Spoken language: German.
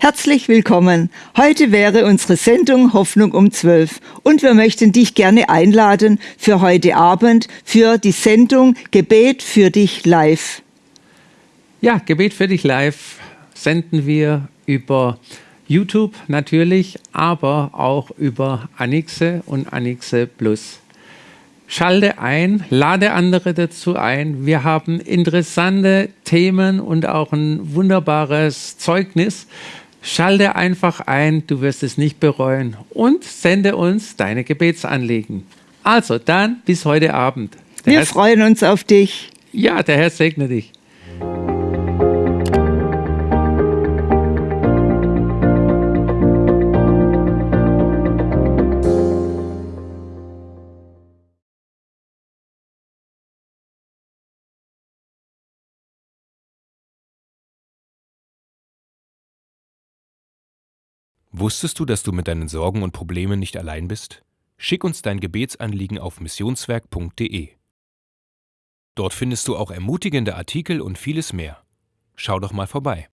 Herzlich willkommen. Heute wäre unsere Sendung Hoffnung um 12 und wir möchten dich gerne einladen für heute Abend für die Sendung Gebet für dich live. Ja, Gebet für dich live senden wir über YouTube natürlich, aber auch über Anixe und Anixe Plus. Schalte ein, lade andere dazu ein. Wir haben interessante Themen und auch ein wunderbares Zeugnis. Schalte einfach ein, du wirst es nicht bereuen und sende uns deine Gebetsanliegen. Also dann bis heute Abend. Der Wir Herr freuen uns auf dich. Ja, der Herr segne dich. Wusstest du, dass du mit deinen Sorgen und Problemen nicht allein bist? Schick uns dein Gebetsanliegen auf missionswerk.de. Dort findest du auch ermutigende Artikel und vieles mehr. Schau doch mal vorbei.